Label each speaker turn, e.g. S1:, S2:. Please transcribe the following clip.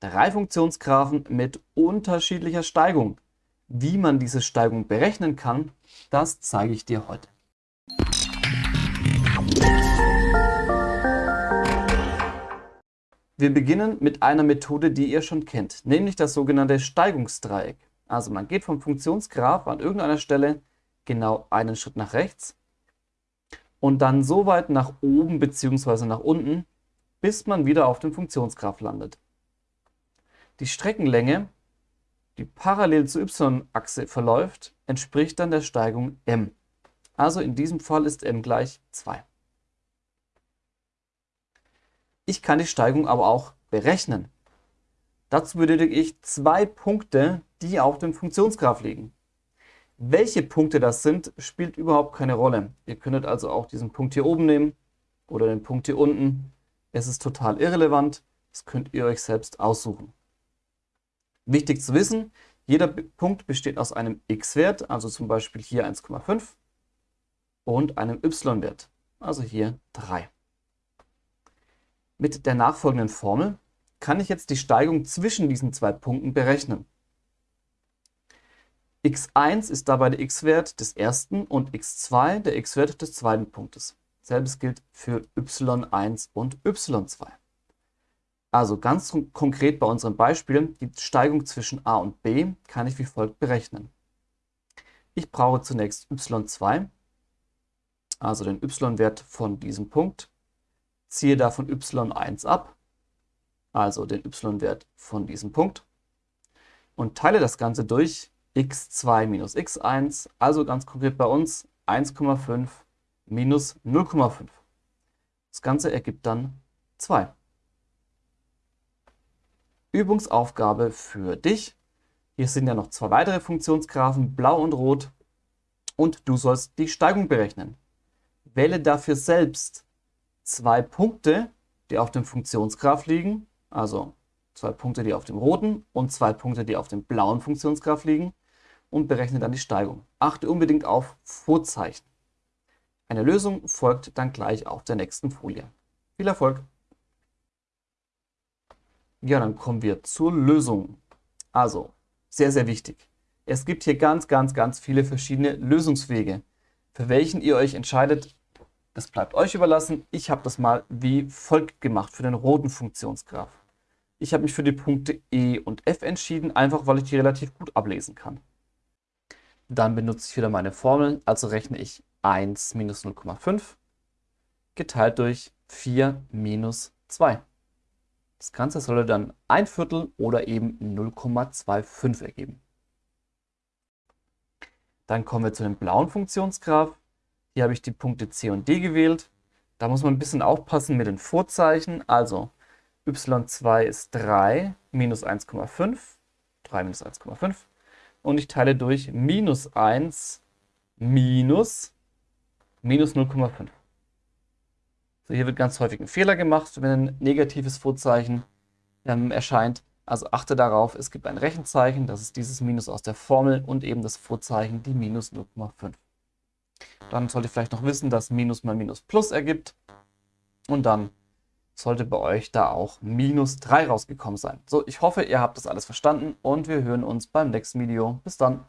S1: drei Funktionsgraphen mit unterschiedlicher Steigung. Wie man diese Steigung berechnen kann, das zeige ich dir heute. Wir beginnen mit einer Methode, die ihr schon kennt, nämlich das sogenannte Steigungsdreieck. Also man geht vom Funktionsgraph an irgendeiner Stelle genau einen Schritt nach rechts und dann so weit nach oben bzw. nach unten, bis man wieder auf dem Funktionsgraph landet. Die Streckenlänge, die parallel zur y-Achse verläuft, entspricht dann der Steigung m. Also in diesem Fall ist m gleich 2. Ich kann die Steigung aber auch berechnen. Dazu benötige ich zwei Punkte, die auf dem Funktionsgraph liegen. Welche Punkte das sind, spielt überhaupt keine Rolle. Ihr könntet also auch diesen Punkt hier oben nehmen oder den Punkt hier unten. Es ist total irrelevant. Das könnt ihr euch selbst aussuchen. Wichtig zu wissen, jeder Punkt besteht aus einem x-Wert, also zum Beispiel hier 1,5 und einem y-Wert, also hier 3. Mit der nachfolgenden Formel kann ich jetzt die Steigung zwischen diesen zwei Punkten berechnen x1 ist dabei der x-Wert des ersten und x2 der x-Wert des zweiten Punktes. Selbes gilt für y1 und y2. Also ganz konkret bei unserem Beispiel, die Steigung zwischen a und b kann ich wie folgt berechnen. Ich brauche zunächst y2, also den y-Wert von diesem Punkt, ziehe davon y1 ab, also den y-Wert von diesem Punkt, und teile das Ganze durch x2 minus x1, also ganz konkret bei uns 1,5 minus 0,5. Das Ganze ergibt dann 2. Übungsaufgabe für dich. Hier sind ja noch zwei weitere Funktionsgraphen, blau und rot. Und du sollst die Steigung berechnen. Wähle dafür selbst zwei Punkte, die auf dem Funktionsgraph liegen, also zwei Punkte, die auf dem roten und zwei Punkte, die auf dem blauen Funktionsgraph liegen und berechne dann die Steigung. Achte unbedingt auf Vorzeichen. Eine Lösung folgt dann gleich auf der nächsten Folie. Viel Erfolg! Ja, dann kommen wir zur Lösung. Also, sehr, sehr wichtig. Es gibt hier ganz, ganz, ganz viele verschiedene Lösungswege. Für welchen ihr euch entscheidet, das bleibt euch überlassen. Ich habe das mal wie folgt gemacht für den roten Funktionsgraph. Ich habe mich für die Punkte E und F entschieden, einfach weil ich die relativ gut ablesen kann. Dann benutze ich wieder meine Formel, also rechne ich 1 minus 0,5 geteilt durch 4 minus 2. Das Ganze soll dann ein Viertel oder eben 0,25 ergeben. Dann kommen wir zu dem blauen Funktionsgraph. Hier habe ich die Punkte C und D gewählt. Da muss man ein bisschen aufpassen mit den Vorzeichen. Also y2 ist 3 minus 1,5. 3 minus 1,5 und ich teile durch minus 1 minus minus 0,5. So, hier wird ganz häufig ein Fehler gemacht, wenn ein negatives Vorzeichen ähm, erscheint. Also achte darauf, es gibt ein Rechenzeichen, das ist dieses Minus aus der Formel und eben das Vorzeichen, die minus 0,5. Dann sollt ihr vielleicht noch wissen, dass Minus mal Minus Plus ergibt. Und dann sollte bei euch da auch minus 3 rausgekommen sein. So, ich hoffe, ihr habt das alles verstanden und wir hören uns beim nächsten Video. Bis dann.